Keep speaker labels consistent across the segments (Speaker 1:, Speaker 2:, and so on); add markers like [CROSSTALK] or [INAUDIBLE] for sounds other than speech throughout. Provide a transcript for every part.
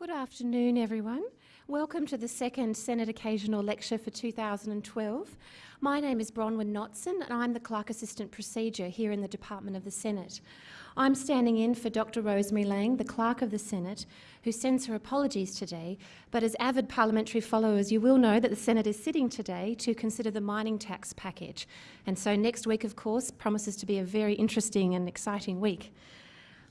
Speaker 1: Good afternoon, everyone. Welcome to the second Senate Occasional Lecture for 2012. My name is Bronwyn Notson and I'm the Clerk Assistant Procedure here in the Department of the Senate. I'm standing in for Dr Rosemary Laing, the Clerk of the Senate, who sends her apologies today, but as avid parliamentary followers you will know that the Senate is sitting today to consider the mining tax package. And so next week, of course, promises to be a very interesting and exciting week.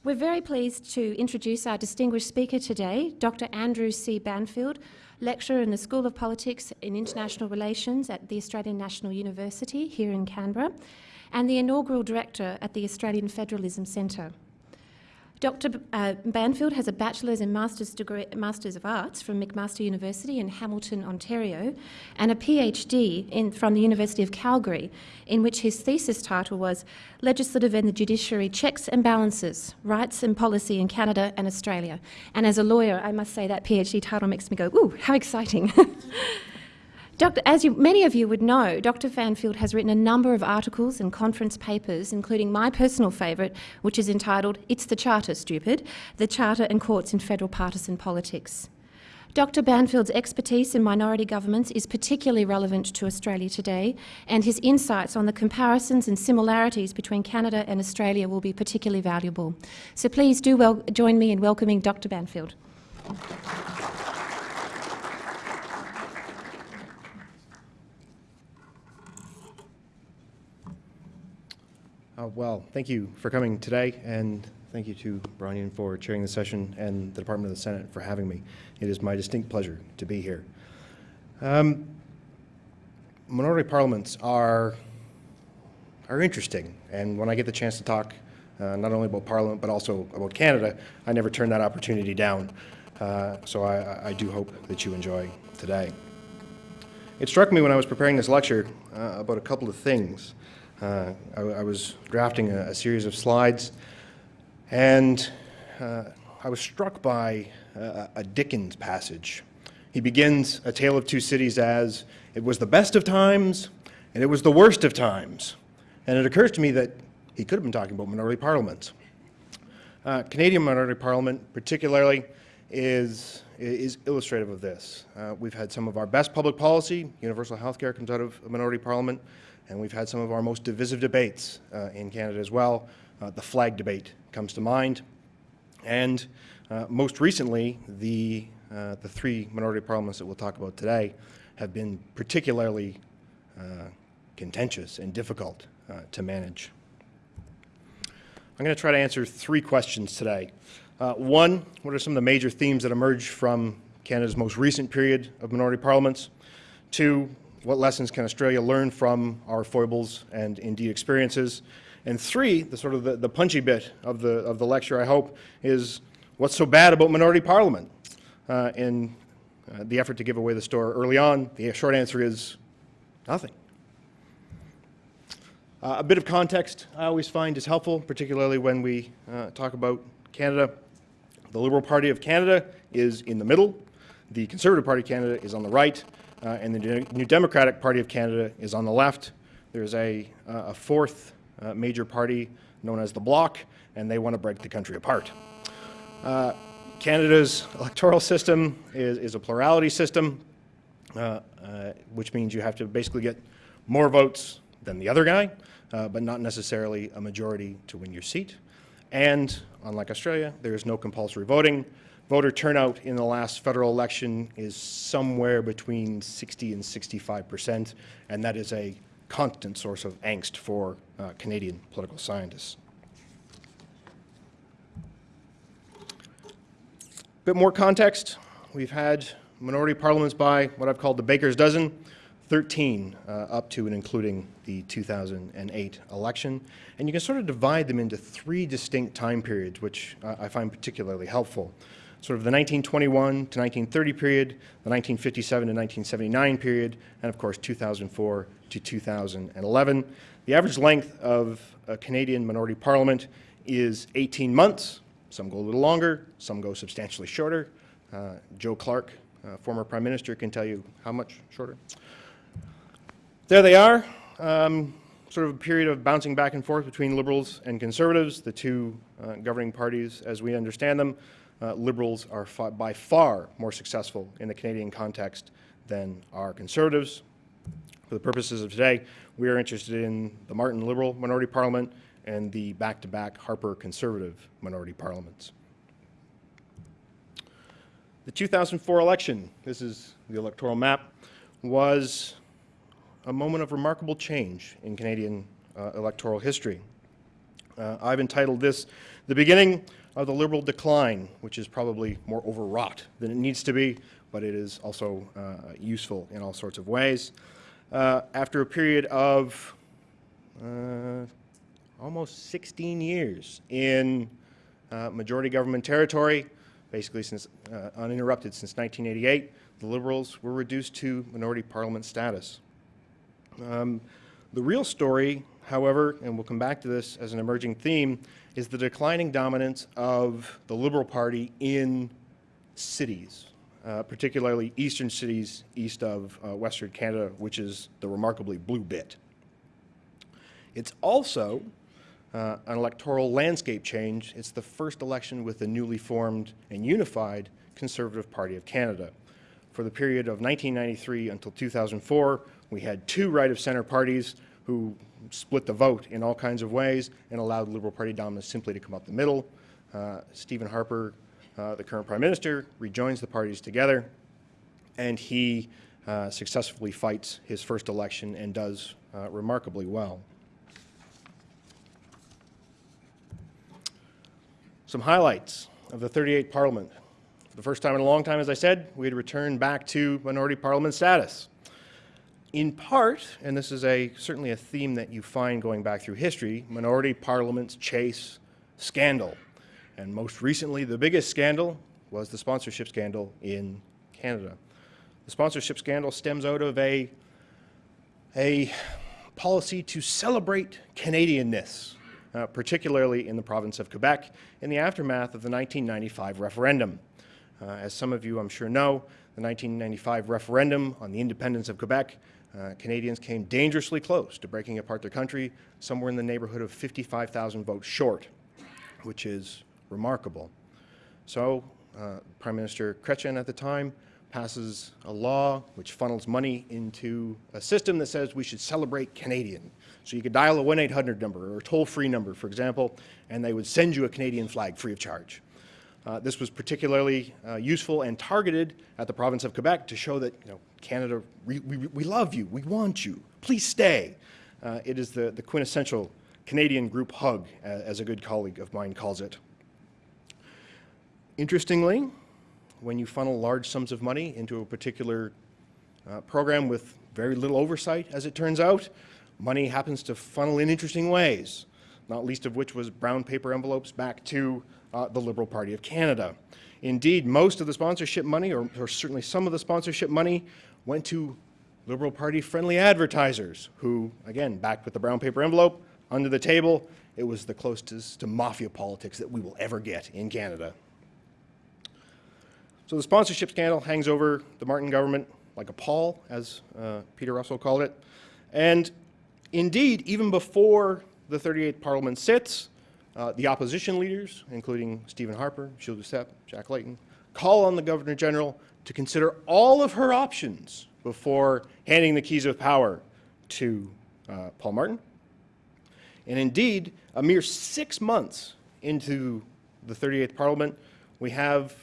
Speaker 1: We're very pleased to introduce our distinguished speaker today, Dr Andrew C. Banfield, lecturer in the School of Politics and International Relations at the Australian National University here in Canberra, and the inaugural director at the Australian Federalism Centre. Dr uh, Banfield has a Bachelor's and Master's, degree, Master's of Arts from McMaster University in Hamilton, Ontario, and a PhD in, from the University of Calgary, in which his thesis title was Legislative and the Judiciary Checks and Balances, Rights and Policy in Canada and Australia. And as a lawyer, I must say that PhD title makes me go, ooh, how exciting. [LAUGHS] Dr. As you, many of you would know, Dr. Banfield has written a number of articles and conference papers, including my personal favourite, which is entitled It's the Charter, Stupid, The Charter and Courts in Federal Partisan Politics. Dr Banfield's expertise in minority governments is particularly relevant to Australia today, and his insights on the comparisons and similarities between Canada and Australia will be particularly valuable. So please do well, join me in welcoming Dr Banfield.
Speaker 2: Uh, well, thank you for coming today, and thank you to Brian for chairing the session and the Department of the Senate for having me. It is my distinct pleasure to be here. Um, minority parliaments are, are interesting, and when I get the chance to talk uh, not only about Parliament but also about Canada, I never turn that opportunity down. Uh, so I, I, do hope that you enjoy today. It struck me when I was preparing this lecture uh, about a couple of things. Uh, I, I, was drafting a, a, series of slides, and uh, I was struck by a, a Dickens passage. He begins A Tale of Two Cities as, it was the best of times, and it was the worst of times. And it occurs to me that he could have been talking about minority parliaments. Uh, Canadian minority parliament, particularly, is, is illustrative of this. Uh, we've had some of our best public policy, universal health care comes out of a minority parliament. And we've had some of our most divisive debates uh, in Canada as well. Uh, the flag debate comes to mind. And uh, most recently, the, uh, the three minority parliaments that we'll talk about today have been particularly uh, contentious and difficult uh, to manage. I'm going to try to answer three questions today. one, what are some of the major themes that emerge from Canada's most recent period of minority parliaments? Two, what lessons can Australia learn from our foibles and indeed experiences? And three, the sort of the, the punchy bit of the, of the lecture, I hope, is what's so bad about minority parliament? Uh, in uh, the effort to give away the store early on, the short answer is nothing. Uh, a bit of context I always find is helpful, particularly when we uh, talk about Canada. The Liberal Party of Canada is in the middle. The Conservative Party of Canada is on the right uh, and the New Democratic Party of Canada is on the left. There's a, uh, a fourth uh, major party known as the Bloc, and they want to break the country apart. Uh, Canada's electoral system is, is a plurality system, which means you have to basically get more votes than the other guy, but not necessarily a majority to win your seat. And unlike Australia, there is no compulsory voting. Voter turnout in the last federal election is somewhere between 60 and 65 percent, and that is a constant source of angst for uh, Canadian political scientists. A bit more context. We've had minority parliaments by what I've called the baker's dozen, 13 uh, up to and including the 2008 election. And you can sort of divide them into three distinct time periods, which uh, I find particularly helpful sort of the 1921 to 1930 period, the 1957 to 1979 period, and of course 2004 to 2011. The average length of a Canadian minority parliament is 18 months. Some go a little longer, some go substantially shorter. Uh, Joe Clark, uh, former Prime Minister, can tell you how much shorter. There they are. Um, sort of a period of bouncing back and forth between Liberals and Conservatives, the two uh, governing parties as we understand them. Uh, Liberals are by far more successful in the Canadian context than are Conservatives. For the purposes of today, we are interested in the Martin Liberal minority parliament and the back-to-back -back Harper Conservative minority parliaments. The 2004 election, this is the electoral map, was a moment of remarkable change in Canadian uh, electoral history. Uh, I've entitled this The Beginning of the Liberal Decline, which is probably more overwrought than it needs to be, but it is also uh, useful in all sorts of ways. Uh, after a period of uh, almost 16 years in uh, majority government territory, basically since uninterrupted since 1988, the Liberals were reduced to minority parliament status. Um, the real story, however, and we'll come back to this as an emerging theme, is the declining dominance of the Liberal Party in cities, uh, particularly eastern cities east of uh, Western Canada, which is the remarkably blue bit. It's also uh, an electoral landscape change. It's the first election with the newly formed and unified Conservative Party of Canada. For the period of 1993 until 2004, we had two right-of-center parties who split the vote in all kinds of ways and allowed Liberal Party dominance simply to come up the middle. Uh, Stephen Harper, uh, the current Prime Minister, rejoins the parties together, and he uh, successfully fights his first election and does uh, remarkably well. Some highlights of the 38th Parliament. For the first time in a long time, as I said, we had returned back to minority parliament status in part, and this is a certainly a theme that you find going back through history, minority parliaments chase scandal. And most recently, the biggest scandal was the sponsorship scandal in Canada. The sponsorship scandal stems out of a, a policy to celebrate Canadianness, uh, particularly in the province of Quebec, in the aftermath of the 1995 referendum. Uh, as some of you, I'm sure, know, the 1995 referendum on the independence of Quebec uh, Canadians came dangerously close to breaking apart their country, somewhere in the neighborhood of 55,000 votes short, which is remarkable. So uh, Prime Minister Chrétien at the time passes a law which funnels money into a system that says we should celebrate Canadian. So you could dial a 1-800 number or a toll-free number, for example, and they would send you a Canadian flag free of charge. Uh, this was particularly uh, useful and targeted at the province of Quebec to show that you know, Canada, we, we, we love you, we want you, please stay. Uh, it is the, the quintessential Canadian group hug, as a good colleague of mine calls it. Interestingly, when you funnel large sums of money into a particular uh, program with very little oversight, as it turns out, money happens to funnel in interesting ways, not least of which was brown paper envelopes back to uh, the Liberal Party of Canada. Indeed, most of the sponsorship money, or, or certainly some of the sponsorship money, went to Liberal Party friendly advertisers who, again, backed with the brown paper envelope, under the table, it was the closest to mafia politics that we will ever get in Canada. So the sponsorship scandal hangs over the Martin government like a pall, as uh, Peter Russell called it. And indeed, even before the 38th Parliament sits, uh, the opposition leaders, including Stephen Harper, Gilles Duceppe, Jack Layton, call on the Governor General to consider all of her options before handing the keys of power to uh, Paul Martin. And indeed, a mere six months into the 38th Parliament, we have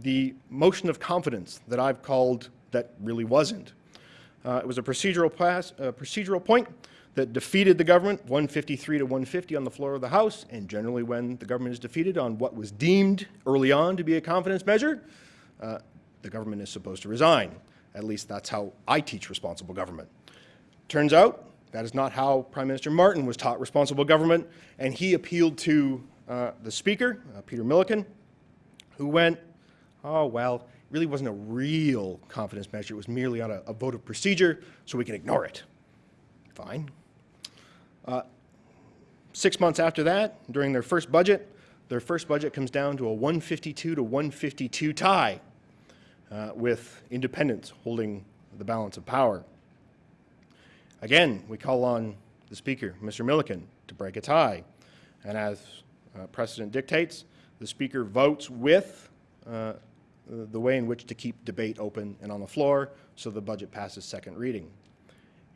Speaker 2: the motion of confidence that I've called that really wasn't. Uh, it was a procedural, pass, a procedural point that defeated the government 153 to 150 on the floor of the House, and generally when the government is defeated on what was deemed early on to be a confidence measure, uh, the government is supposed to resign. At least that's how I teach responsible government. Turns out that is not how Prime Minister Martin was taught responsible government, and he appealed to uh, the Speaker, uh, Peter Milliken, who went, oh, well, it really wasn't a real confidence measure. It was merely on a, a vote of procedure, so we can ignore it. Fine. Uh, six months after that, during their first budget, their first budget comes down to a 152 to 152 tie, uh, with independents holding the balance of power. Again, we call on the Speaker, Mr. Milliken, to break a tie. And as uh, precedent dictates, the Speaker votes with uh, the way in which to keep debate open and on the floor so the budget passes second reading.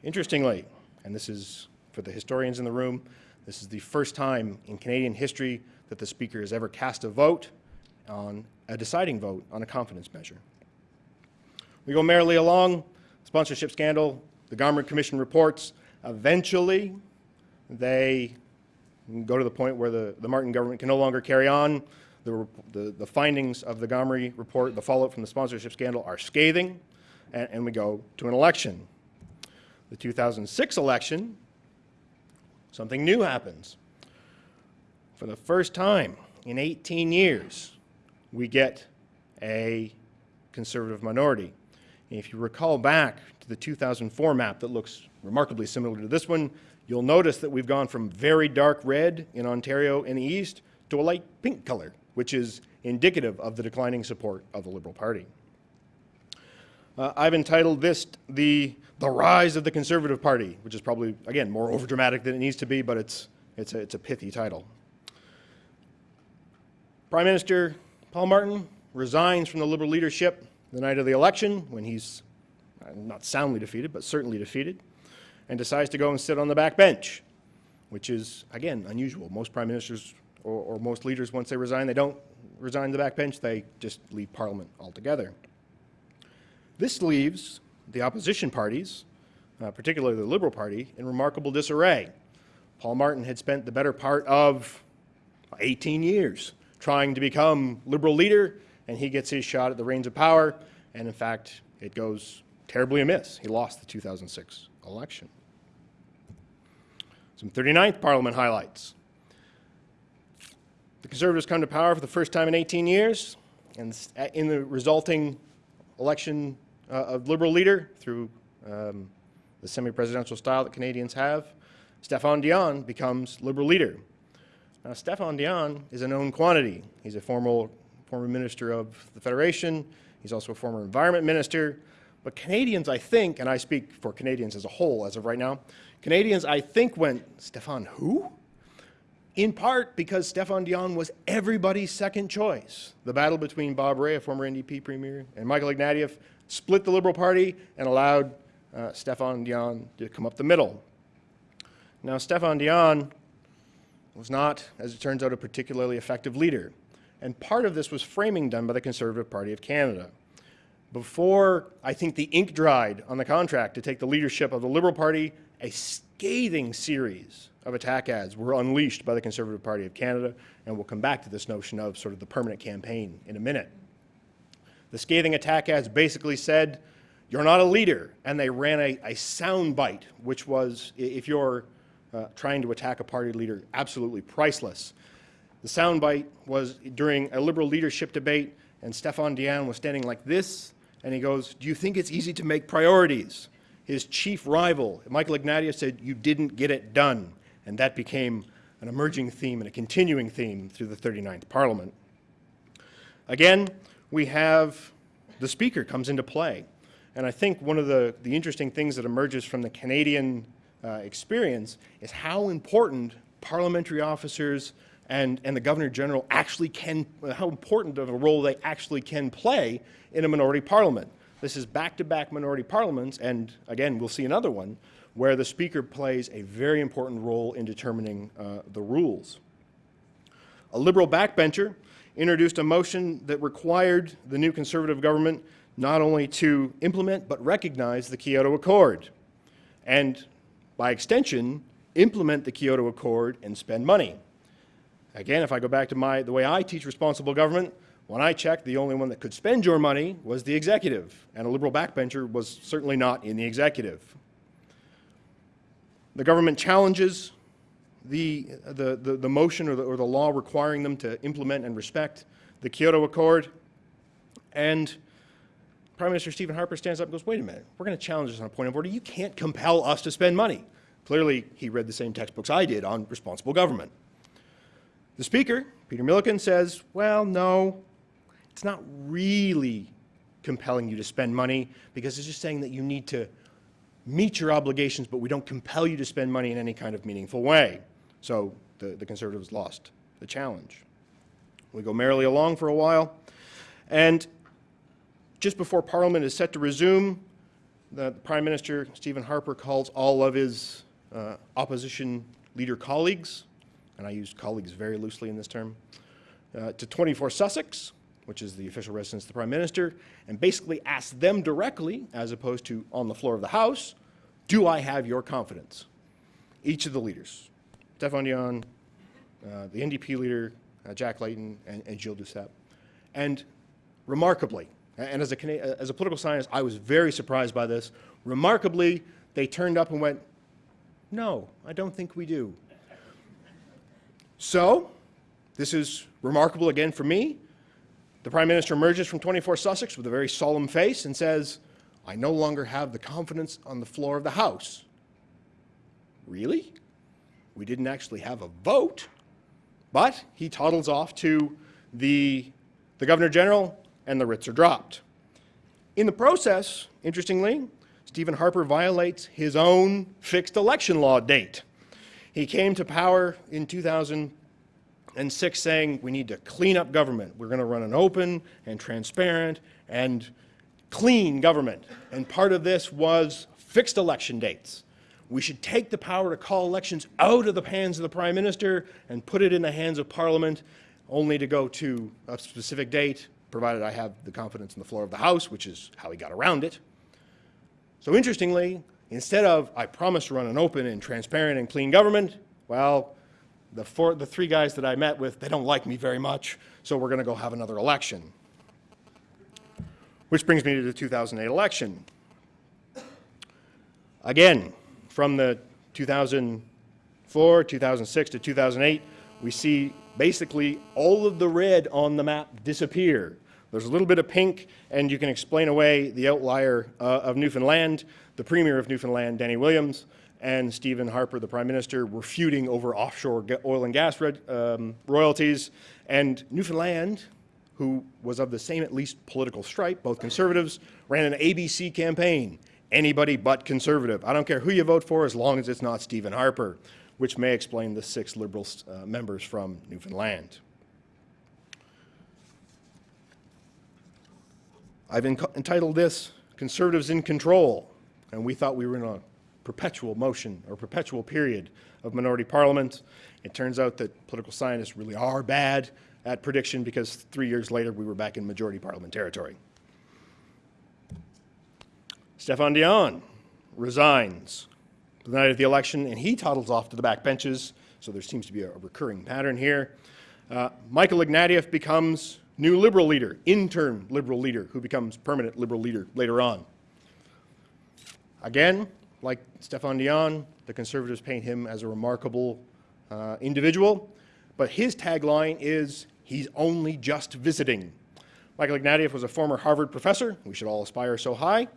Speaker 2: Interestingly, and this is for the historians in the room, this is the first time in Canadian history that the Speaker has ever cast a vote on a deciding vote on a confidence measure. We go merrily along, sponsorship scandal, the Gomery Commission reports. Eventually, they go to the point where the, the Martin government can no longer carry on. The, the, the findings of the Gomery report, the fallout from the sponsorship scandal are scathing, and, and we go to an election. The 2006 election, something new happens. For the first time in 18 years, we get a conservative minority. And if you recall back to the 2004 map that looks remarkably similar to this one, you'll notice that we've gone from very dark red in Ontario in the east to a light pink color, which is indicative of the declining support of the Liberal Party. Uh, I've entitled this the, the Rise of the Conservative Party, which is probably, again, more overdramatic than it needs to be, but it's, it's, a, it's a pithy title. Prime Minister Paul Martin resigns from the Liberal leadership the night of the election when he's uh, not soundly defeated, but certainly defeated, and decides to go and sit on the back bench, which is, again, unusual. Most prime ministers or, or most leaders, once they resign, they don't resign the back bench, they just leave Parliament altogether. This leaves the opposition parties, uh, particularly the Liberal Party, in remarkable disarray. Paul Martin had spent the better part of 18 years trying to become Liberal leader, and he gets his shot at the reins of power, and in fact, it goes terribly amiss. He lost the 2006 election. Some 39th Parliament highlights. The Conservatives come to power for the first time in 18 years, and in the resulting election uh, of Liberal leader through um, the semi-presidential style that Canadians have, Stéphane Dion becomes Liberal leader. Now, Stéphane Dion is a known quantity. He's a former, former minister of the Federation. He's also a former environment minister. But Canadians, I think, and I speak for Canadians as a whole as of right now, Canadians, I think, went, Stéphane who? In part because Stéphane Dion was everybody's second choice. The battle between Bob Rae, a former NDP premier, and Michael Ignatieff split the Liberal Party and allowed uh, Stéphane Dion to come up the middle. Now, Stéphane Dion was not, as it turns out, a particularly effective leader. And part of this was framing done by the Conservative Party of Canada. Before, I think, the ink dried on the contract to take the leadership of the Liberal Party, a scathing series of attack ads were unleashed by the Conservative Party of Canada, and we'll come back to this notion of sort of the permanent campaign in a minute. The scathing attack ads basically said, you're not a leader, and they ran a, a sound bite, which was, if you're uh, trying to attack a party leader, absolutely priceless. The soundbite was during a Liberal leadership debate, and Stéphane Dion was standing like this, and he goes, do you think it's easy to make priorities? His chief rival, Michael Ignatieff, said, you didn't get it done. And that became an emerging theme and a continuing theme through the 39th Parliament. Again, we have the Speaker comes into play. And I think one of the, the interesting things that emerges from the Canadian uh, experience is how important parliamentary officers and, and the Governor General actually can, how important of a role they actually can play in a minority parliament. This is back-to-back -back minority parliaments, and again, we'll see another one, where the Speaker plays a very important role in determining uh, the rules. A Liberal backbencher introduced a motion that required the new Conservative government not only to implement but recognize the Kyoto Accord. And by extension, implement the Kyoto Accord and spend money. Again, if I go back to my, the way I teach responsible government, when I checked, the only one that could spend your money was the executive, and a liberal backbencher was certainly not in the executive. The government challenges the, the, the, the motion or the, or the law requiring them to implement and respect the Kyoto Accord, and Prime Minister Stephen Harper stands up and goes, wait a minute, we're going to challenge this on a point of order. You can't compel us to spend money. Clearly, he read the same textbooks I did on responsible government. The Speaker, Peter Milliken, says, well, no, it's not really compelling you to spend money because it's just saying that you need to meet your obligations, but we don't compel you to spend money in any kind of meaningful way. So the, the Conservatives lost the challenge. We go merrily along for a while, and just before Parliament is set to resume, the Prime Minister, Stephen Harper, calls all of his uh, opposition leader colleagues, and I use colleagues very loosely in this term, uh, to 24 Sussex, which is the official residence of the Prime Minister, and basically asks them directly, as opposed to on the floor of the House, do I have your confidence? Each of the leaders, Stéphane Dion, uh, the NDP leader, uh, Jack Layton, and, and Gilles Duceppe. And remarkably, and as a, as a political scientist, I was very surprised by this. Remarkably, they turned up and went, no, I don't think we do. So, this is remarkable again for me. The Prime Minister emerges from 24 Sussex with a very solemn face and says, I no longer have the confidence on the floor of the House. Really? We didn't actually have a vote. But he toddles off to the, the Governor General and the writs are dropped. In the process, interestingly, Stephen Harper violates his own fixed election law date. He came to power in 2006 saying we need to clean up government. We're going to run an open and transparent and clean government. And part of this was fixed election dates. We should take the power to call elections out of the hands of the Prime Minister and put it in the hands of Parliament, only to go to a specific date, provided I have the confidence in the floor of the House, which is how he got around it. So interestingly, instead of I promise to run an open and transparent and clean government, well, the, four, the three guys that I met with, they don't like me very much, so we're going to go have another election. Which brings me to the 2008 election. Again, from the 2004, 2006 to 2008, we see basically all of the red on the map disappear. There's a little bit of pink, and you can explain away the outlier uh, of Newfoundland. The Premier of Newfoundland, Danny Williams, and Stephen Harper, the Prime Minister, were feuding over offshore oil and gas um, royalties. And Newfoundland, who was of the same, at least, political stripe, both conservatives, ran an ABC campaign anybody but conservative. I don't care who you vote for as long as it's not Stephen Harper, which may explain the six Liberal uh, members from Newfoundland. I've entitled this Conservatives in Control, and we thought we were in a perpetual motion or perpetual period of minority parliament. It turns out that political scientists really are bad at prediction because three years later we were back in majority parliament territory. Stéphane Dion resigns the night of the election, and he toddles off to the back benches, so there seems to be a, recurring pattern here. Uh, Michael Ignatieff becomes new Liberal leader, interim Liberal leader, who becomes permanent Liberal leader later on. Again, like Stéphane Dion, the Conservatives paint him as a remarkable uh, individual, but his tagline is, he's only just visiting. Michael Ignatieff was a former Harvard professor, we should all aspire so high,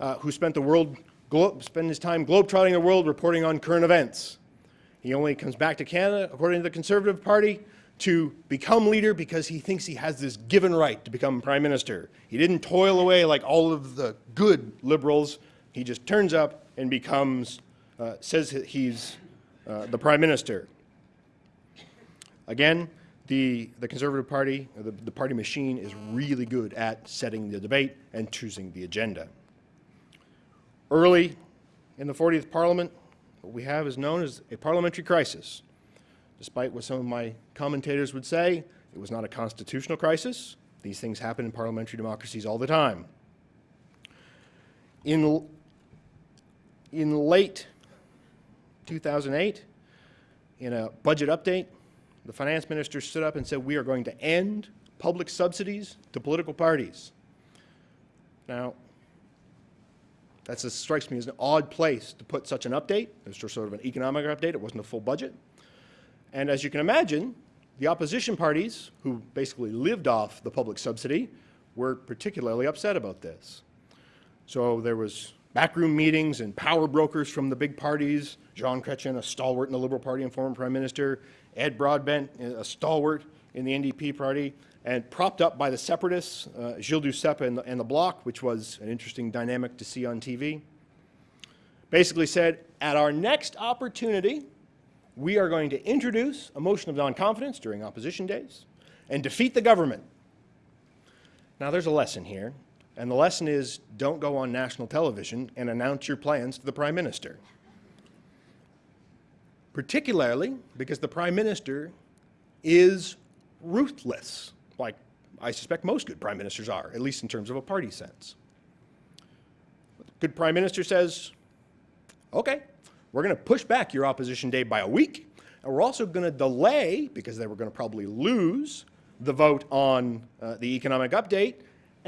Speaker 2: uh, who spent the world, spent his time globetrotting the world reporting on current events. He only comes back to Canada, according to the Conservative Party, to become leader because he thinks he has this given right to become prime minister. He didn't toil away like all of the good liberals. He just turns up and becomes, uh, says he's uh, the prime minister. Again, the, the Conservative Party, the, the party machine is really good at setting the debate and choosing the agenda. Early in the 40th Parliament, what we have is known as a parliamentary crisis. Despite what some of my commentators would say, it was not a constitutional crisis. These things happen in parliamentary democracies all the time. In, in late 2008, in a budget update, the finance minister stood up and said, we are going to end public subsidies to political parties. Now, that strikes me as an odd place to put such an update. It was just sort of an economic update. It wasn't a full budget. And as you can imagine, the opposition parties, who basically lived off the public subsidy, were particularly upset about this. So there was backroom meetings and power brokers from the big parties, Jean Chrétien, a stalwart in the Liberal Party and former Prime Minister, Ed Broadbent, a stalwart in the NDP party, and propped up by the separatists, uh, Gilles Duceppe and the, and the Bloc, which was an interesting dynamic to see on TV. basically said, at our next opportunity, we are going to introduce a motion of non-confidence during opposition days and defeat the government. Now, there's a lesson here, and the lesson is don't go on national television and announce your plans to the Prime Minister. Particularly because the Prime Minister is ruthless, like I suspect most good Prime Ministers are, at least in terms of a party sense. Good Prime Minister says, okay, we're going to push back your opposition day by a week, and we're also going to delay, because they were going to probably lose, the vote on uh, the economic update,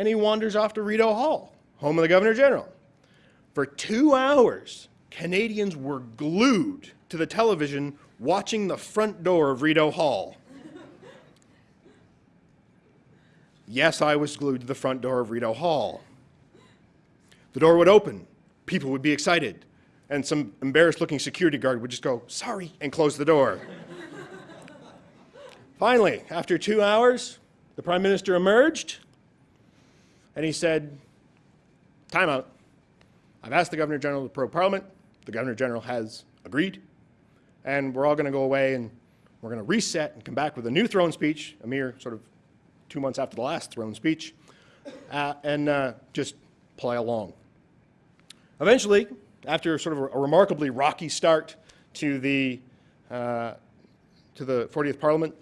Speaker 2: and he wanders off to Rideau Hall, home of the Governor General. For two hours, Canadians were glued to the television watching the front door of Rideau Hall. yes, I was glued to the front door of Rideau Hall. The door would open, people would be excited, and some embarrassed looking security guard would just go, sorry, and close the door. Finally, after two hours, the Prime Minister emerged and he said, Time out. I've asked the Governor General to prorogue Parliament. The Governor General has agreed. And we're all going to go away and we're going to reset and come back with a new throne speech, a mere sort of two months after the last throne speech, uh, and uh, just play along. Eventually, after sort of a, a remarkably rocky start to the, uh, to the 40th Parliament,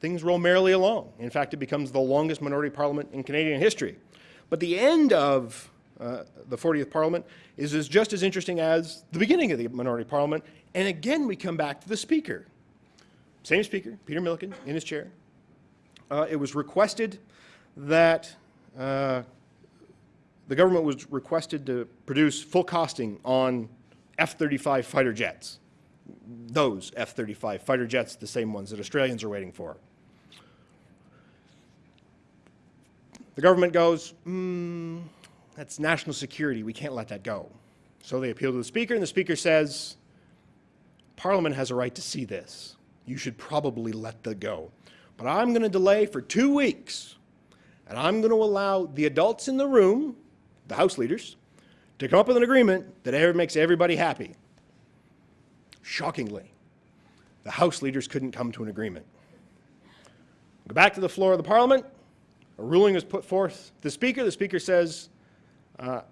Speaker 2: things roll merrily along. In fact, it becomes the longest minority parliament in Canadian history. But the end of uh, the 40th Parliament is, is just as interesting as the beginning of the minority parliament. And again, we come back to the Speaker. Same Speaker, Peter Milliken, in his chair. Uh, it was requested that uh, the government was requested to produce full costing on F-35 fighter jets. Those F-35 fighter jets, the same ones that Australians are waiting for. The government goes, mm, that's national security. We can't let that go. So they appeal to the Speaker, and the Speaker says, Parliament has a right to see this. You should probably let that go. But I'm going to delay for two weeks, and I'm going to allow the adults in the room, the House leaders, to come up with an agreement that makes everybody happy. Shockingly, the House leaders couldn't come to an agreement. Go back to the floor of the Parliament, a ruling is put forth the Speaker. The Speaker says, uh,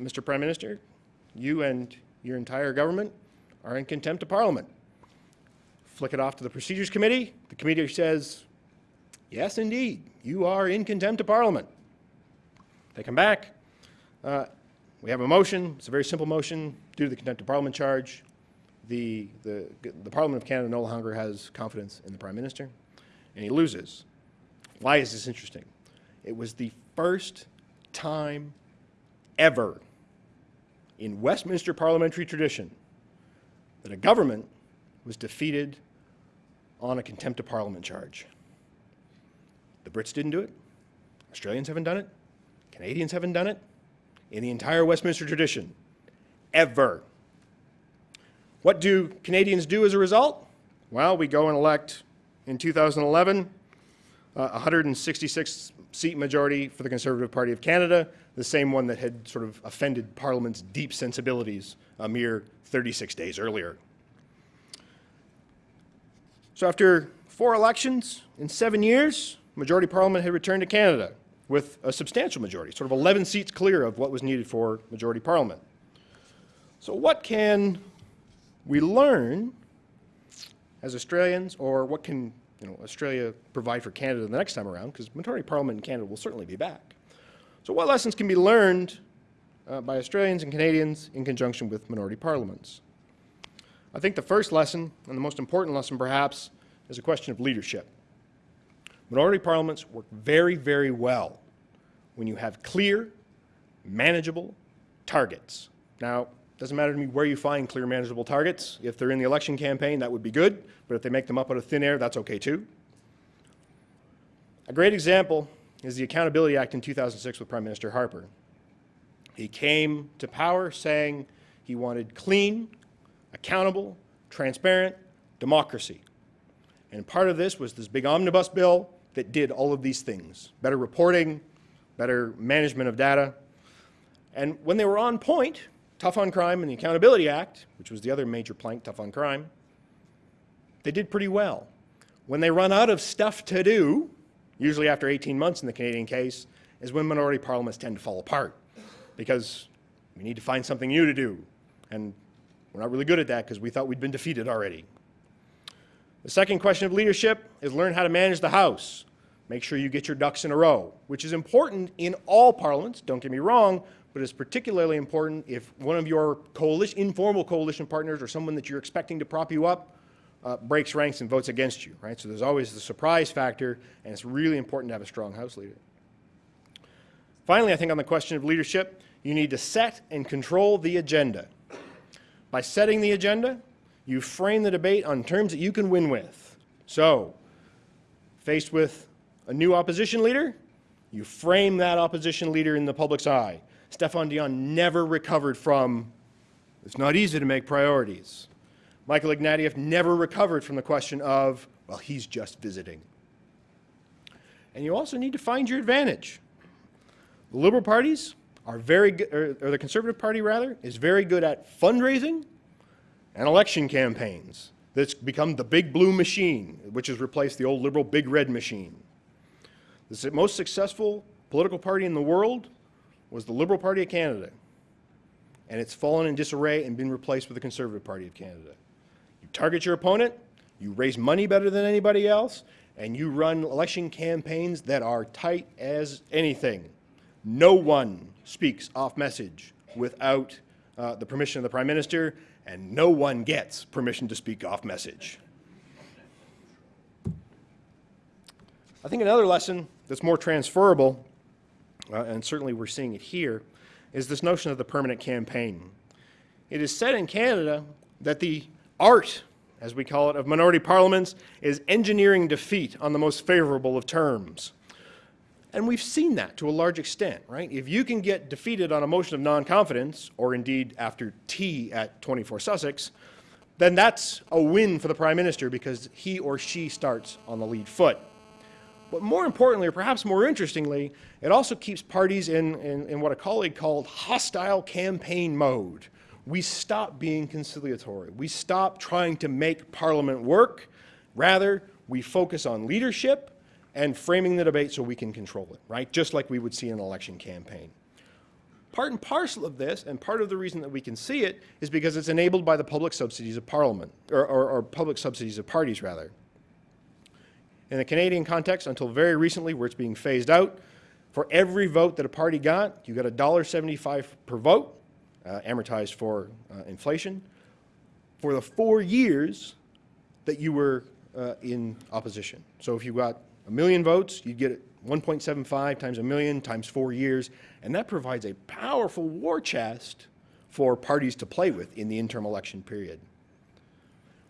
Speaker 2: Mr. Prime Minister, you and your entire government are in contempt of Parliament. Flick it off to the Procedures Committee. The committee says, yes, indeed, you are in contempt of Parliament. They come back. Uh, we have a motion. It's a very simple motion due to the contempt of Parliament charge. The, the, the Parliament of Canada no longer has confidence in the Prime Minister, and he loses. Why is this interesting? It was the first time ever in Westminster parliamentary tradition that a government was defeated on a contempt of parliament charge. The Brits didn't do it. Australians haven't done it. Canadians haven't done it. In the entire Westminster tradition, ever. What do Canadians do as a result? Well, we go and elect in 2011 uh, 166 seat majority for the Conservative Party of Canada, the same one that had sort of offended Parliament's deep sensibilities a mere 36 days earlier. So after four elections in seven years, majority parliament had returned to Canada with a substantial majority, sort of 11 seats clear of what was needed for majority parliament. So what can we learn as Australians, or what can you know, Australia provide for Canada the next time around, because majority parliament in Canada will certainly be back. So what lessons can be learned uh, by Australians and Canadians in conjunction with minority parliaments? I think the first lesson, and the most important lesson perhaps, is a question of leadership. Minority parliaments work very, very well when you have clear, manageable targets. Now, doesn't matter to me where you find clear manageable targets. If they're in the election campaign, that would be good, but if they make them up out of thin air, that's okay too. A great example is the Accountability Act in 2006 with Prime Minister Harper. He came to power saying he wanted clean, accountable, transparent democracy. And part of this was this big omnibus bill that did all of these things. Better reporting, better management of data. And when they were on point, Tough on Crime and the Accountability Act, which was the other major plank, Tough on Crime, they did pretty well. When they run out of stuff to do, usually after 18 months in the Canadian case, is when minority parliaments tend to fall apart because we need to find something new to do. And we're not really good at that because we thought we'd been defeated already. The second question of leadership is learn how to manage the House. Make sure you get your ducks in a row, which is important in all parliaments, don't get me wrong, but it's particularly important if one of your coalition, informal coalition partners or someone that you're expecting to prop you up uh, breaks ranks and votes against you, right? So there's always the surprise factor, and it's really important to have a strong House leader. Finally, I think on the question of leadership, you need to set and control the agenda. By setting the agenda, you frame the debate on terms that you can win with. So, faced with a new opposition leader, you frame that opposition leader in the public's eye. Stéphane Dion never recovered from, it's not easy to make priorities. Michael Ignatieff never recovered from the question of, well, he's just visiting. And you also need to find your advantage. The Liberal parties are very good, or, or the Conservative Party rather, is very good at fundraising and election campaigns. That's become the big blue machine, which has replaced the old liberal big red machine. The most successful political party in the world was the Liberal Party of Canada. And it's fallen in disarray and been replaced with the Conservative Party of Canada. You target your opponent, you raise money better than anybody else, and you run election campaigns that are tight as anything. No one speaks off message without uh, the permission of the Prime Minister, and no one gets permission to speak off message. I think another lesson that's more transferable, uh, and certainly we're seeing it here, is this notion of the permanent campaign. It is said in Canada that the art, as we call it, of minority parliaments is engineering defeat on the most favorable of terms. And we've seen that to a large extent, right? If you can get defeated on a motion of non-confidence, or indeed after tea at 24 Sussex, then that's a win for the Prime Minister because he or she starts on the lead foot. But more importantly, or perhaps more interestingly, it also keeps parties in, in, in what a colleague called hostile campaign mode. We stop being conciliatory. We stop trying to make Parliament work. Rather, we focus on leadership and framing the debate so we can control it, right? Just like we would see in an election campaign. Part and parcel of this, and part of the reason that we can see it, is because it's enabled by the public subsidies of Parliament, or, or, or public subsidies of parties, rather. In the Canadian context, until very recently, where it's being phased out, for every vote that a party got, you got $1.75 per vote, uh, amortized for uh, inflation, for the four years that you were uh, in opposition. So if you got a million votes, you'd get 1.75 times a million times four years, and that provides a powerful war chest for parties to play with in the interim election period.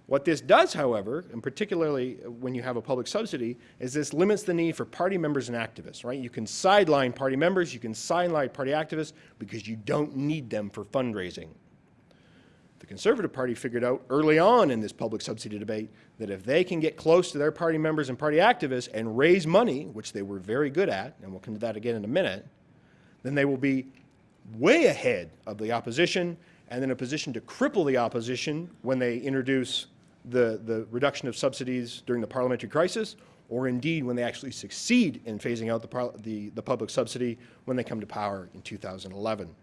Speaker 2: What this does, however, and particularly when you have a public subsidy, is this limits the need for party members and activists, right? You can sideline party members, you can sideline party activists because you don't need them for fundraising. The Conservative Party figured out early on in this public subsidy debate that if they can get close to their party members and party activists and raise money, which they were very good at, and we'll come to that again in a minute, then they will be way ahead of the opposition and in a position to cripple the opposition when they introduce the, the reduction of subsidies during the parliamentary crisis, or indeed when they actually succeed in phasing out the, the, the public subsidy when they come to power in 2011.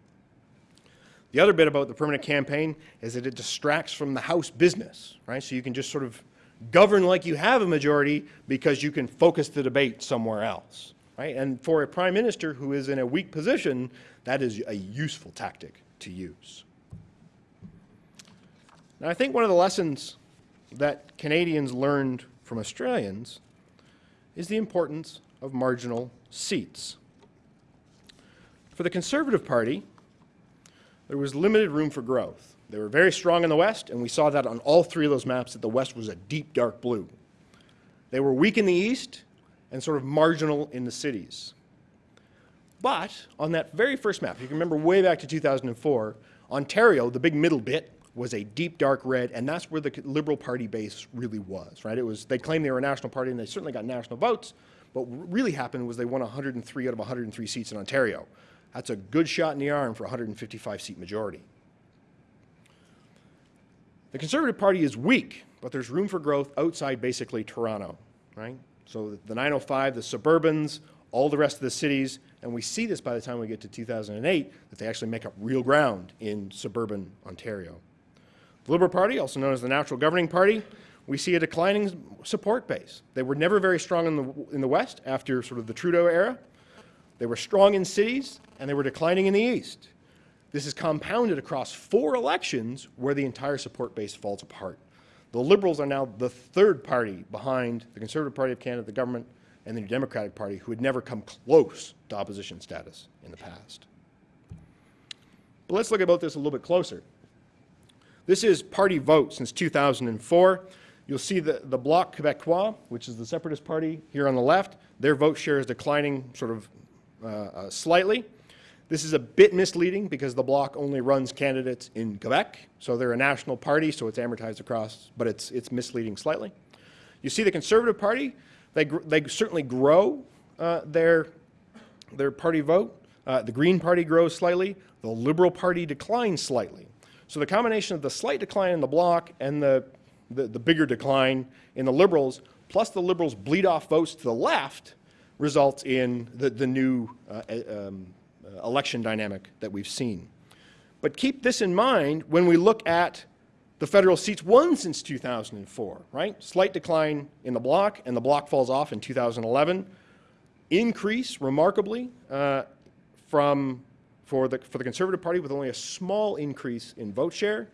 Speaker 2: The other bit about the permanent campaign is that it distracts from the House business, right? So you can just sort of govern like you have a majority because you can focus the debate somewhere else, right? And for a prime minister who is in a weak position, that is a useful tactic to use. Now, I think one of the lessons that Canadians learned from Australians is the importance of marginal seats. For the Conservative Party, there was limited room for growth. They were very strong in the West, and we saw that on all three of those maps that the West was a deep dark blue. They were weak in the East and sort of marginal in the cities. But on that very first map, you can remember way back to 2004, Ontario, the big middle bit, was a deep dark red, and that's where the Liberal Party base really was, right? It was, they claimed they were a national party, and they certainly got national votes, but what really happened was they won 103 out of 103 seats in Ontario. That's a good shot in the arm for a 155 seat majority. The Conservative Party is weak, but there's room for growth outside basically Toronto, right? So the 905, the suburbans, all the rest of the cities, and we see this by the time we get to 2008, that they actually make up real ground in suburban Ontario. The Liberal Party, also known as the Natural Governing Party, we see a declining support base. They were never very strong in the, in the West after sort of the Trudeau era. They were strong in cities, and they were declining in the East. This is compounded across four elections where the entire support base falls apart. The Liberals are now the third party behind the Conservative Party of Canada, the government, and the New Democratic Party, who had never come close to opposition status in the past. But let's look about this a little bit closer. This is party vote since 2004. You'll see the, the Bloc Québécois, which is the Separatist Party here on the left, their vote share is declining sort of uh, uh, slightly. This is a bit misleading because the Bloc only runs candidates in Quebec, so they're a national party, so it's amortized across, but it's, it's misleading slightly. You see the Conservative Party, they, they certainly grow uh, their, their party vote. Uh, the Green Party grows slightly. The Liberal Party declines slightly. So the combination of the slight decline in the Bloc and the, the, the bigger decline in the Liberals, plus the Liberals bleed off votes to the left, results in the, the new uh, um, uh, election dynamic that we've seen. But keep this in mind when we look at the federal seats won since 2004, right? Slight decline in the Bloc, and the Bloc falls off in 2011. Increase, remarkably, uh, from, for, the, for the Conservative Party with only a small increase in vote share.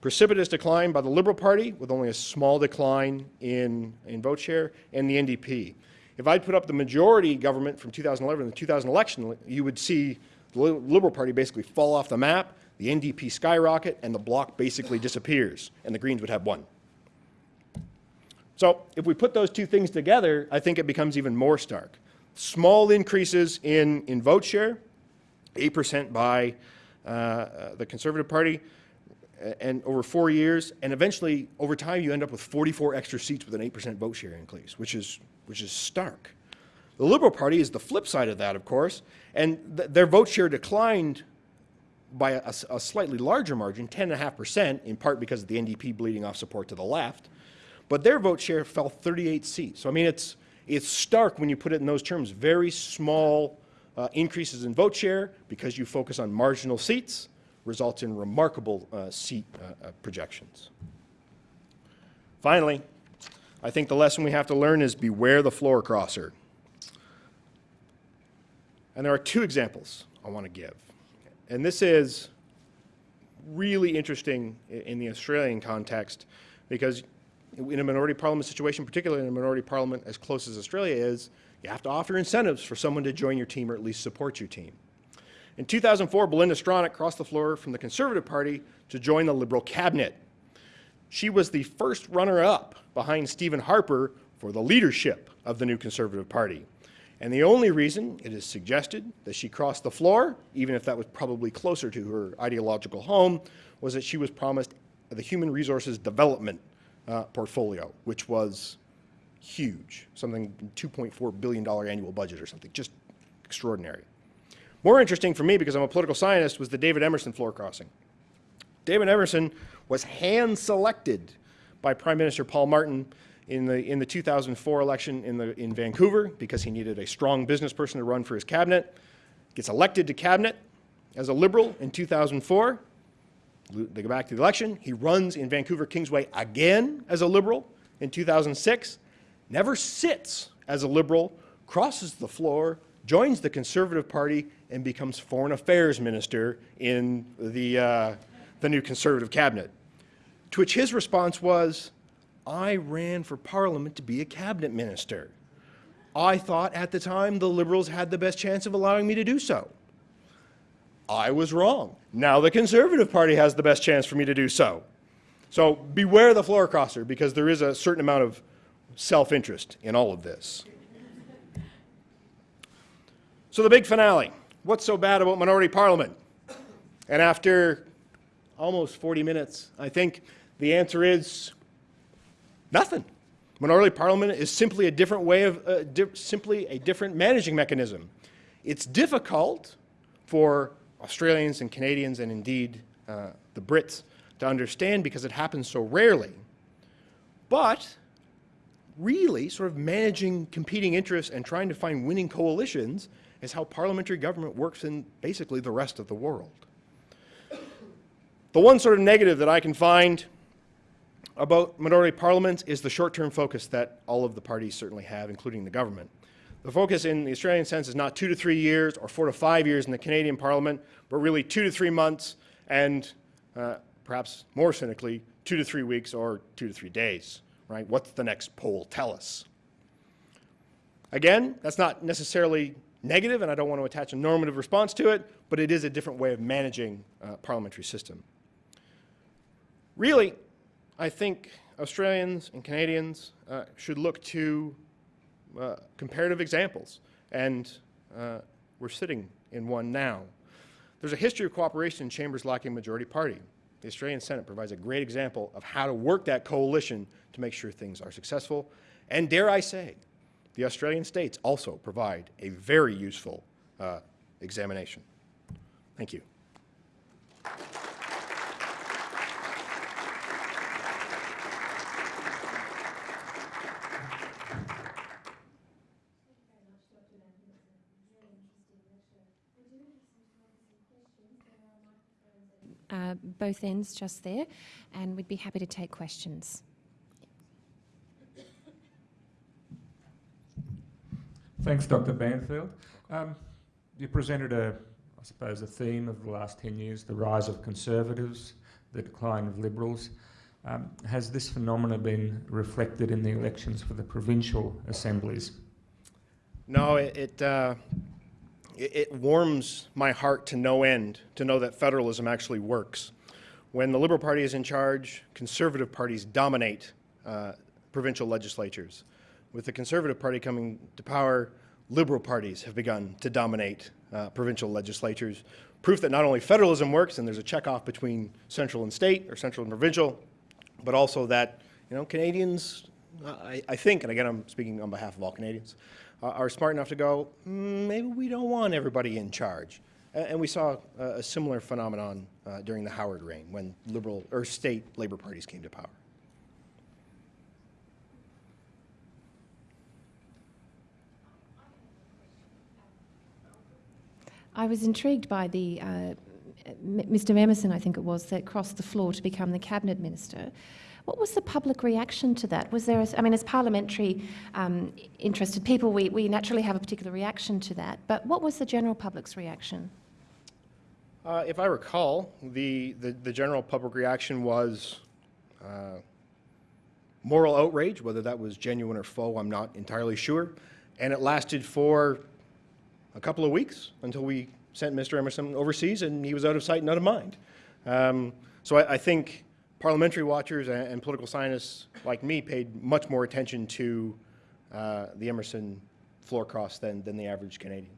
Speaker 2: Precipitous decline by the Liberal Party with only a small decline in, in vote share, and the NDP. If I'd put up the majority government from 2011 and the 2000 election, you would see the Liberal Party basically fall off the map, the NDP skyrocket, and the bloc basically disappears, and the Greens would have one. So if we put those two things together, I think it becomes even more stark. Small increases in, in vote share, 8% by uh, the Conservative Party, and over four years, and eventually, over time, you end up with 44 extra seats with an 8% vote share increase, which is which is stark. The Liberal Party is the flip side of that, of course, and th their vote share declined by a, a slightly larger margin, 10.5%, in part because of the NDP bleeding off support to the left. But their vote share fell 38 seats. So, I mean, it's, it's stark when you put it in those terms. Very small uh, increases in vote share because you focus on marginal seats results in remarkable uh, seat uh, uh projections. Finally, I think the lesson we have to learn is beware the floor crosser. And there are two examples I want to give. And this is really interesting in the Australian context because in a minority parliament situation, particularly in a minority parliament as close as Australia is, you have to offer incentives for someone to join your team or at least support your team. In 2004, Belinda Stronach crossed the floor from the Conservative Party to join the Liberal cabinet. She was the first runner-up behind Stephen Harper for the leadership of the new Conservative Party. And the only reason it is suggested that she crossed the floor, even if that was probably closer to her ideological home, was that she was promised the Human Resources Development uh, portfolio, which was huge, something $2.4 billion annual budget or something, just extraordinary. More interesting for me, because I'm a political scientist, was the David Emerson floor crossing. David Emerson was hand-selected by Prime Minister Paul Martin in the, in the 2004 election in, the, in Vancouver because he needed a strong business person to run for his cabinet. Gets elected to cabinet as a Liberal in 2004. They go back to the election. He runs in Vancouver Kingsway again as a Liberal in 2006. Never sits as a Liberal, crosses the floor, joins the Conservative Party, and becomes Foreign Affairs Minister in the, uh, the new Conservative cabinet. To which his response was, I ran for Parliament to be a cabinet minister. I thought at the time the Liberals had the best chance of allowing me to do so. I was wrong. Now the Conservative Party has the best chance for me to do so. So beware the floor crosser because there is a certain amount of self-interest in all of this. So the big finale. What's so bad about minority parliament? And after almost 40 minutes, I think the answer is nothing. Minority parliament is simply a different way of, uh, simply a different managing mechanism. It's difficult for Australians and Canadians and indeed uh, the Brits to understand because it happens so rarely. But really, sort of managing competing interests and trying to find winning coalitions is how parliamentary government works in basically the rest of the world. The one sort of negative that I can find about minority parliaments is the short-term focus that all of the parties certainly have, including the government. The focus in the Australian sense is not two to three years or four to five years in the Canadian Parliament, but really two to three months and uh, perhaps more cynically, two to three weeks or two to three days, right? What's the next poll tell us? Again, that's not necessarily negative, and I don't want to attach a normative response to it, but it is a different way of managing a parliamentary system. Really, I think Australians and Canadians uh, should look to uh, comparative examples, and uh, we're sitting in one now. There's a history of cooperation in chambers lacking majority party. The Australian Senate provides a great example of how to work that coalition to make sure things are successful. And dare I say, the Australian states also provide a very useful uh, examination. Thank you.
Speaker 1: Uh, both ends just there, and we'd be happy to take questions.
Speaker 3: Thanks, Dr. Banfield. Um, you presented a, I suppose, a theme of the last 10 years, the rise of conservatives, the decline of liberals. Um, has this phenomena been reflected in the elections for the provincial assemblies?
Speaker 2: No, it, it, uh, it, it warms my heart to no end to know that federalism actually works. When the Liberal Party is in charge, conservative parties dominate uh, provincial legislatures. With the Conservative Party coming to power, liberal parties have begun to dominate uh, provincial legislatures. Proof that not only federalism works and there's a checkoff between central and state or central and provincial, but also that you know Canadians, I, I think, and again I'm speaking on behalf of all Canadians, are smart enough to go, mm, maybe we don't want everybody in charge. And, we saw a, a similar phenomenon uh, during the Howard reign when liberal or state labor parties came to power.
Speaker 1: I was intrigued by the uh, Mr. Emerson, I think it was, that crossed the floor to become the cabinet minister. What was the public reaction to that? Was there, a, I mean, as parliamentary um, interested people, we, we naturally have a particular reaction to that, but what was the general public's reaction?
Speaker 2: Uh, if I recall, the, the, the, general public reaction was uh, moral outrage, whether that was genuine or faux, I'm not entirely sure. And it lasted for a couple of weeks until we sent Mr. Emerson overseas and he was out of sight and out of mind. Um, so I, I, think parliamentary watchers and, and, political scientists like me paid much more attention to uh, the Emerson floor cross than, than the average Canadian.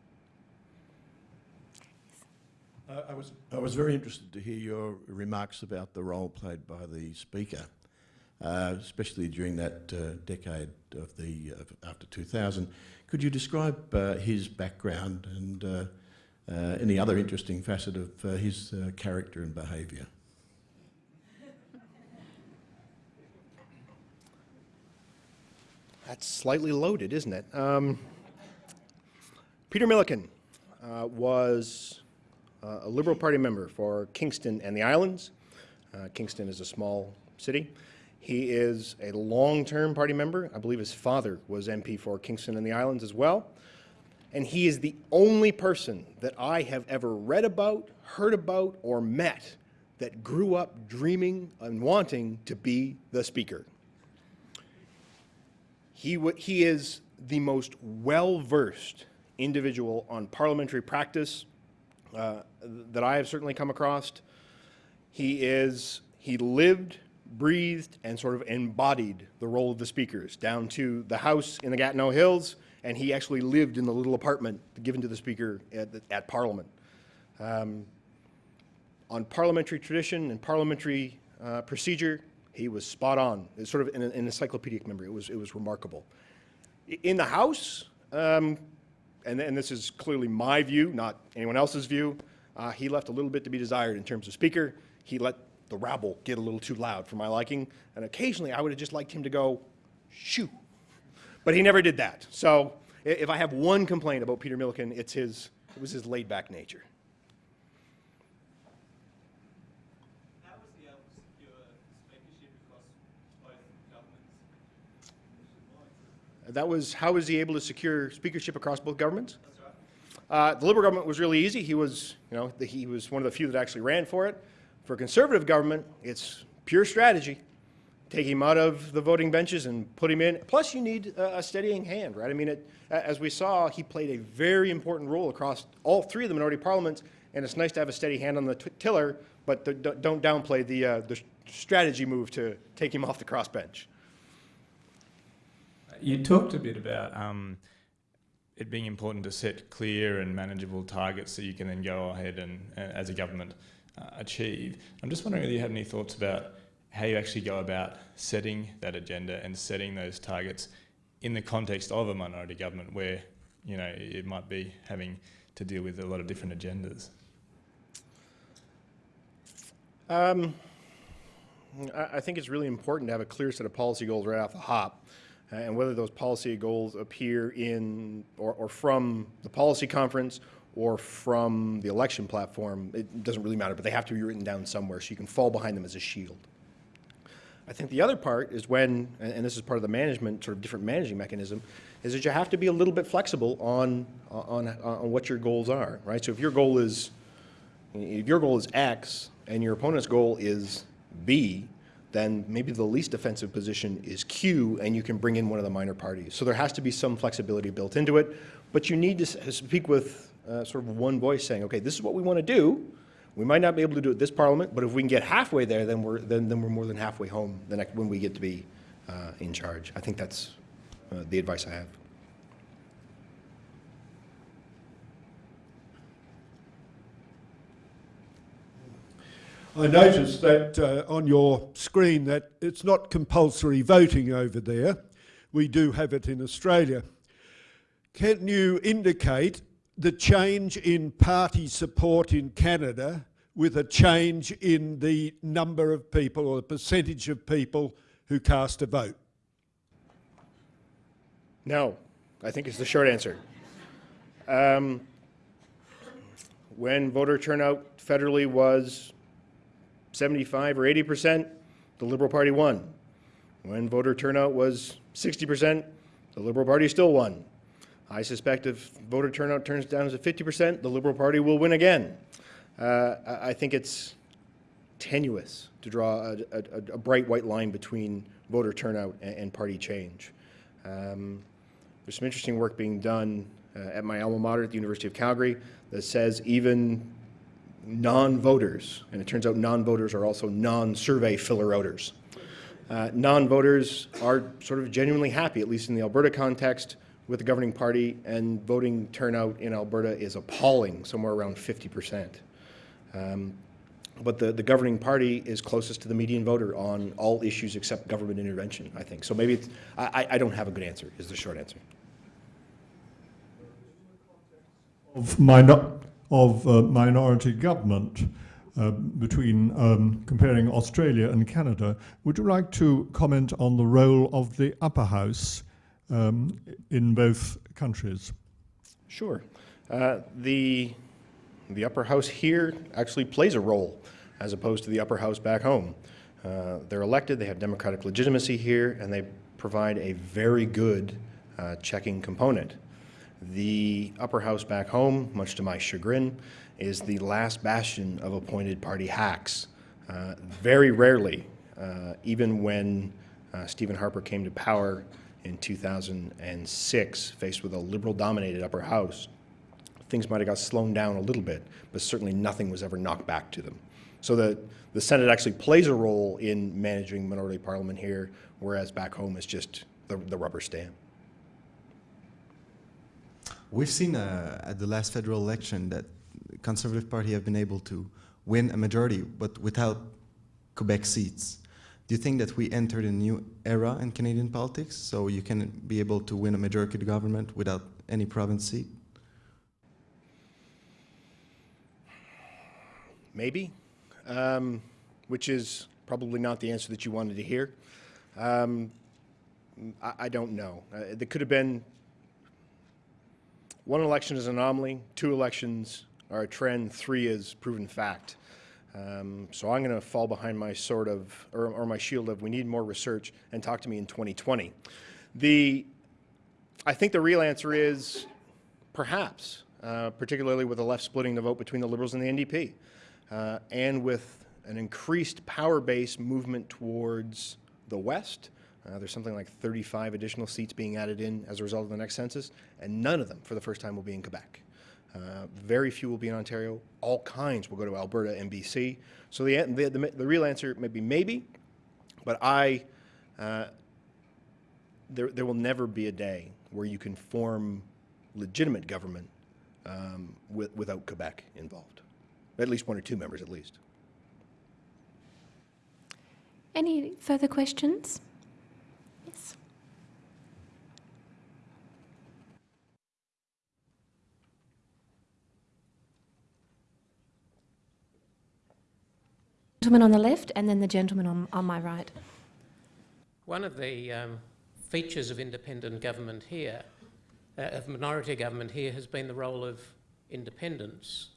Speaker 4: I, was, I was very interested to hear your remarks about the role played by the Speaker, uh, especially during that uh, decade of the after 2000. Could you describe uh, his background and uh, any other interesting facet of his character and behaviour?
Speaker 2: That's slightly loaded, isn't it? Um, Peter Milliken uh, was uh, a Liberal Party member for Kingston and the Islands. Uh, Kingston is a small city. He is a long-term party member. I believe his father was MP for Kingston and the Islands as well. And he is the only person that I have ever read about, heard about, or met that grew up dreaming and wanting to be the speaker. He, he is the most well-versed individual on parliamentary practice uh, that I have certainly come across. He is, he lived, breathed, and sort of embodied the role of the speakers down to the house in the Gatineau Hills, and he actually lived in the little apartment given to the speaker at, at Parliament. Um, on parliamentary tradition and parliamentary uh, procedure, he was spot on. It's sort of an, an, encyclopedic memory. It was, it was remarkable. In the House, um, and, and, this is clearly my view, not anyone else's view, uh, he left a little bit to be desired in terms of speaker. He let the rabble get a little too loud for my liking, and occasionally I would have just liked him to go, shoo. But he never did that. So if I have one complaint about Peter Milliken, it's his, it was his laid-back nature.
Speaker 5: How was he able to secure speakership across both governments?
Speaker 2: That was, how was he able to secure speakership across both governments? Uh, the Liberal government was really easy. He was, you know, the, he was one of the few that actually ran for it. For Conservative government, it's pure strategy. Take him out of the voting benches and put him in. Plus, you need a, a steadying hand, right? I mean, it, as we saw, he played a very important role across all three of the minority parliaments, and it's nice to have a steady hand on the tiller, but the, don't don't downplay the, uh, the strategy move to take him off the crossbench.
Speaker 6: You talked a bit about um, it being important to set clear and manageable targets that you can then go ahead and, uh, as a government, uh, achieve. I'm just wondering whether you have any thoughts about how you actually go about setting that agenda and setting those targets in the context of a minority government where, you know, it might be having to deal with a lot of different agendas.
Speaker 2: Um, I, I think it's really important to have a clear set of policy goals right off the hop. Uh, And whether those policy goals appear in, or, or from the policy conference or from the election platform, it doesn't really matter, but they have to be written down somewhere so you can fall behind them as a shield. I think the other part is when, and and this is part of the management, sort of different managing mechanism, is that you have to be a little bit flexible on, on, on what your goals are, right? So if your goal is, if your goal is X and your opponent's goal is B, then maybe the least offensive position is Q, and you can bring in one of the minor parties. So there has to be some flexibility built into it, but you need to speak with uh, sort of one voice saying, okay, this is what we want to do. We might not be able to do it this parliament, but if we can get halfway there, then we're, then, then we're more than halfway home the next, when we get to be uh, in charge. I think that's uh, the advice I have.
Speaker 7: I noticed that uh, on your screen that it's not compulsory voting over there. We do have it in Australia. Can you indicate the change in party support in Canada with a change in the number of people or the percentage of people who cast a vote?
Speaker 2: No, I think it's the short answer. Um, when voter turnout federally was 75 or 80 percent, the Liberal Party won. When voter turnout was 60 percent, the Liberal Party still won. I suspect if voter turnout turns down to 50 percent, the Liberal Party will win again. Uh, I think it's tenuous to draw a, a, a bright white line between voter turnout and, and party change. Um, there's some interesting work being done uh, at my alma mater at the University of Calgary that says even non-voters, and it turns out non-voters are also non-survey filler-outers. Uh, non-voters are sort of genuinely happy, at least in the Alberta context, with the governing party, and voting turnout in Alberta is appalling, somewhere around 50 percent. Um, but the, the governing party is closest to the median voter on all issues except government intervention, I think. So maybe it's, I, I- don't have a good answer, is the short answer.
Speaker 8: of, minor, of uh, minority government uh, between um, comparing Australia and Canada. Would you like to comment on the role of the upper house um, in both countries?
Speaker 2: Sure. Uh, the, the upper house here actually plays a role as opposed to the upper house back home. Uh, they're elected, they have democratic legitimacy here, and they provide a very good uh, checking component. The upper house back home, much to my chagrin, is the last bastion of appointed party hacks. Uh, very rarely, uh, even when uh, Stephen Harper came to power in 2006, faced with a liberal-dominated upper house, things might have got slowed down a little bit, but certainly nothing was ever knocked back to them. So the, the Senate actually plays a role in managing minority parliament here, whereas back home it's just the, the rubber stamp.
Speaker 9: We've seen uh, at the last federal election that the Conservative Party have been able to win a majority, but without Quebec seats. Do you think that we entered a new era in Canadian politics, so you can be able to win a majority government without any province seat?
Speaker 2: Maybe. Um, which is probably not the answer that you wanted to hear. Um, I, I don't know. Uh, there could have been one election is an anomaly, two elections are a trend, three is proven fact. Um, so I'm going to fall behind my sort of, or, or my shield of, we need more research and talk to me in 2020. The, I think the real answer is perhaps, uh, particularly with the left splitting the vote between the Liberals and the NDP, uh, and with an increased power base movement towards the West. Uh, there's something like 35 additional seats being added in as a result of the next census, and none of them, for the first time, will be in Quebec. Uh, very few will be in Ontario. All kinds will go to Alberta and BC. So the, the, the, the real answer may be maybe, but I, uh, there, there will never be a day where you can form legitimate government um, with, without Quebec involved. At least one or two members, at least.
Speaker 1: Any further questions? Yes. Gentleman on the left and then the gentleman on, on my right.
Speaker 10: One of the um, features of independent government here, uh, of minority government here, has been the role of independents,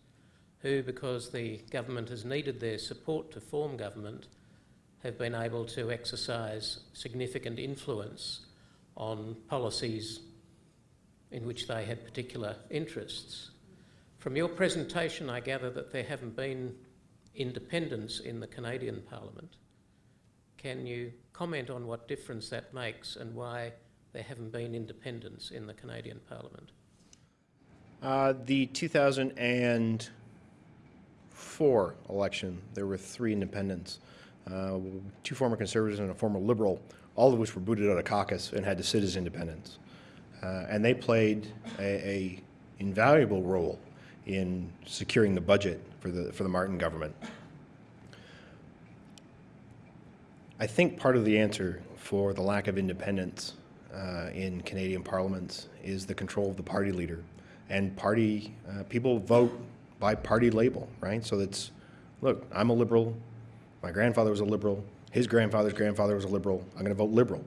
Speaker 10: who, because the government has needed their support to form government, have been able to exercise significant influence on policies in which they had particular interests. From your presentation, I gather that there haven't been independents in the Canadian Parliament. Can you comment on what difference that makes and why there haven't been independents in the Canadian Parliament?
Speaker 2: Uh, the 2004 election, there were three independents, uh, two former conservatives and a former liberal, all of which were booted out of caucus and had to sit as independents. Uh, and they played a, a invaluable role in securing the budget for the, for the Martin government. I think part of the answer for the lack of independence uh, in Canadian parliaments is the control of the party leader. And party, uh, people vote by party label, right? So that's, look, I'm a liberal, my grandfather was a liberal, his grandfather's grandfather was a liberal, I'm gonna vote liberal.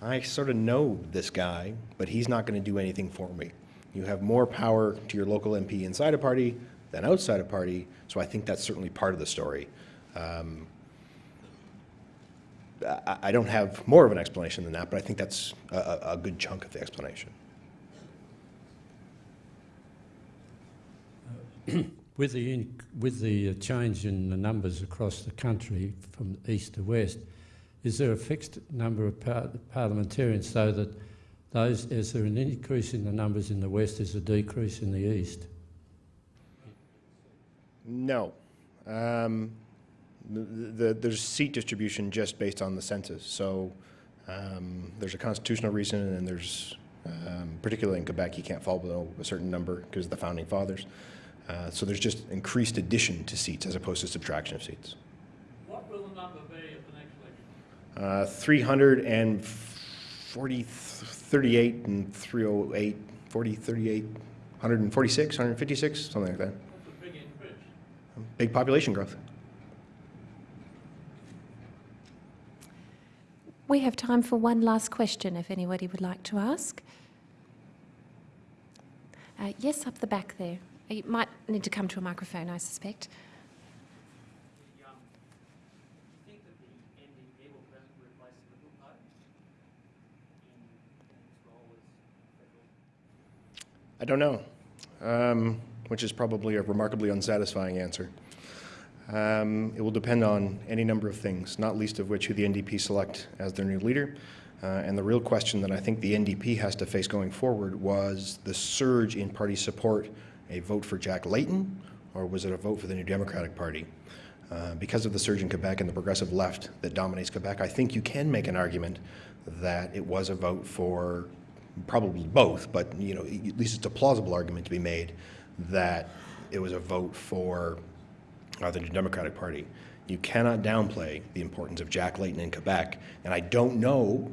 Speaker 2: I sort of know this guy, but he's not gonna do anything for me. You have more power to your local MP inside a party than outside a party, so I think that's certainly part of the story. Um, I, I don't have more of an explanation than that, but I think that's a, a good chunk of the explanation. [CLEARS THROAT]
Speaker 11: With the, in, with the uh, change in the numbers across the country from east to west, is there a fixed number of par parliamentarians so that those, is there an increase in the numbers in the west, is a decrease in the east?
Speaker 2: No. Um, the, the, there's seat distribution just based on the census. So um, there's a constitutional reason, and there's, um, particularly in Quebec, you can't fall below a certain number because of the founding fathers. Uh, so there's just increased addition to seats as opposed to subtraction of seats.
Speaker 12: What will the number be at the next
Speaker 2: Uh,
Speaker 12: election?
Speaker 2: 340, 38 and 308, 40, 38, 146, 156, something like that.
Speaker 12: That's a big increase.
Speaker 2: Big population growth.
Speaker 1: We have time for one last question if anybody would like to ask. Uh, yes, up the back there. You might need to come to a microphone, I suspect.
Speaker 2: I don't know, um, which is probably a remarkably unsatisfying answer. Um, it will depend on any number of things, not least of which who the NDP select as their new leader. Uh, and the real question that I think the NDP has to face going forward was the surge in party support a vote for Jack Layton, or was it a vote for the New Democratic Party? Uh, because of the surge in Quebec and the progressive left that dominates Quebec, I think you can make an argument that it was a vote for probably both, but you know, at least it's a plausible argument to be made that it was a vote for uh, the New Democratic Party. You cannot downplay the importance of Jack Layton in Quebec, and I don't know,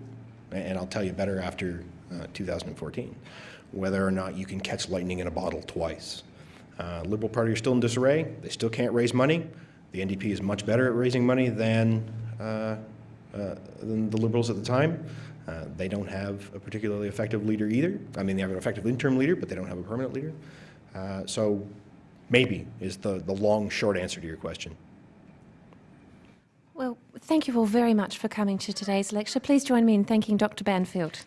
Speaker 2: and I'll tell you better after uh, 2014, whether or not you can catch lightning in a bottle twice. Uh, Liberal Party are still in disarray. They still can't raise money. The NDP is much better at raising money than, uh, uh, than the Liberals at the time. Uh, They don't have a particularly effective leader either. I mean, they have an effective interim leader, but they don't have a permanent leader. Uh, So maybe is the, the long, short answer to your question.
Speaker 1: Well, thank you all very much for coming to today's lecture. Please join me in thanking Dr Banfield.